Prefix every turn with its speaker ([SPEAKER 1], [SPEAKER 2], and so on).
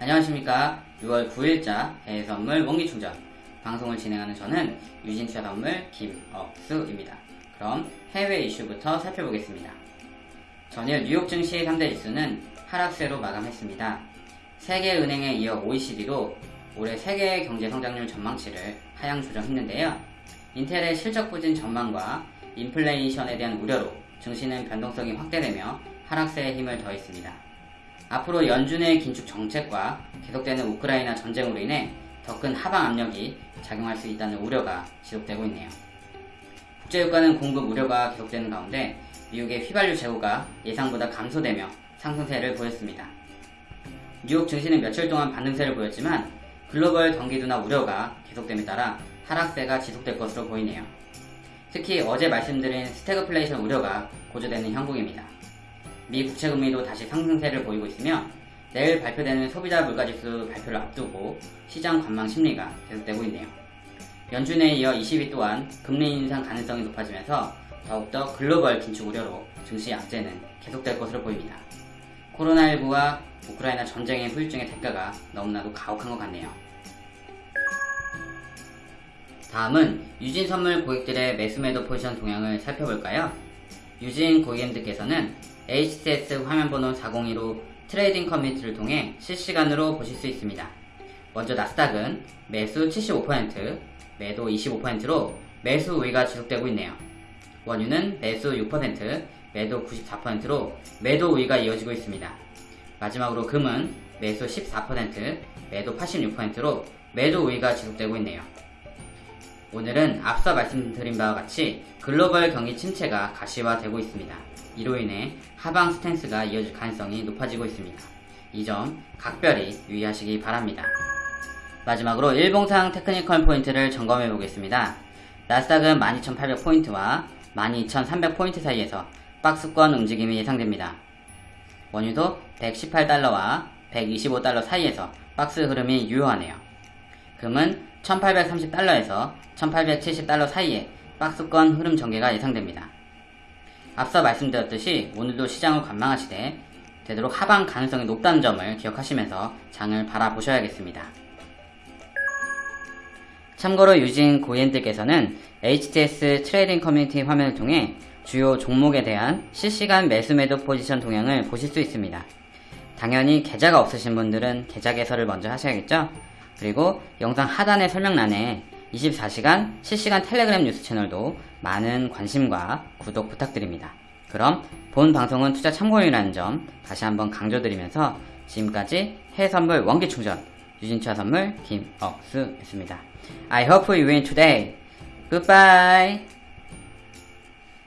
[SPEAKER 1] 안녕하십니까 6월 9일자 해외 선물 원기 충전 방송을 진행하는 저는 유진투자 선물 김억수입니다. 그럼 해외 이슈부터 살펴보겠습니다. 전일 뉴욕 증시 3대 지수는 하락세로 마감했습니다. 세계은행에 이어 OECD도 올해 세계 경제 성장률 전망치를 하향 조정했는데요. 인텔의 실적 부진 전망과 인플레이션에 대한 우려로 증시는 변동성이 확대되며 하락세에 힘을 더했습니다. 앞으로 연준의 긴축 정책과 계속되는 우크라이나 전쟁으로 인해 더 큰 하방 압력이 작용할 수 있다는 우려가 지속되고 있네요. 국제유가는 공급 우려가 계속되는 가운데 미국의 휘발유 재고가 예상보다 감소되며 상승세를 보였습니다. 뉴욕 증시는 며칠 동안 반등세를 보였지만 글로벌 경기도나 우려가 계속됨에 따라 하락세가 지속될 것으로 보이네요. 특히 어제 말씀드린 스태그플레이션 우려가 고조되는 형국입니다. 미 국채 금리도 다시 상승세를 보이고 있으며 내일 발표되는 소비자 물가지수 발표를 앞두고 시장 관망 심리가 계속되고 있네요. 연준에 이어 ECB 또한 금리 인상 가능성이 높아지면서 더욱더 글로벌 긴축 우려로 증시 악재는 계속될 것으로 보입니다. 코로나19와 우크라이나 전쟁의 후유증의 대가가 너무나도 가혹한 것 같네요. 다음은 유진 선물 고객들의 매수매도 포지션 동향을 살펴볼까요? 유진 고객님들께서는 HTS 화면번호 402로 trading community를 통해 실시간으로 보실 수 있습니다. 먼저 나스닥은 매수 75%, 매도 25%로 매수 우위가 지속되고 있네요. 원유는 매수 6%, 매도 94%로 매도 우위가 이어지고 있습니다. 마지막으로 금은 매수 14%, 매도 86%로 매도 우위가 지속되고 있네요. 오늘은 앞서 말씀드린 바와 같이 글로벌 경기 침체가 가시화되고 있습니다. 이로 인해 하방 stance가 이어질 가능성이 높아지고 있습니다. 이 점 각별히 유의하시기 바랍니다. 마지막으로 일봉상 technical point를 점검해 보겠습니다. 나스닥은 12,800포인트와 12,300포인트 사이에서 박스권 움직임이 예상됩니다. 원유도 118달러와 125달러 사이에서 박스 흐름이 유효하네요. 금은 1830달러에서 1870달러 사이에 박스권 흐름 전개가 예상됩니다. 앞서 말씀드렸듯이 오늘도 시장을 관망하시되 되도록 하방 가능성이 높다는 점을 기억하시면서 장을 바라보셔야겠습니다. 참고로 유진 고객님들께서는 HTS trading community 화면을 통해 주요 종목에 대한 실시간 매수 매도 포지션 동향을 보실 수 있습니다. 당연히 계좌가 없으신 분들은 계좌 개설을 먼저 하셔야겠죠? 그리고 영상 하단의 설명란에 24시간 실시간 텔레그램 뉴스 채널도 많은 관심과 구독 부탁드립니다. 그럼 본 방송은 투자 참고용이라는 점 다시 한번 강조드리면서 지금까지 해외선물 원기충전 유진투자 선물 김억수였습니다. I hope you win today. Goodbye.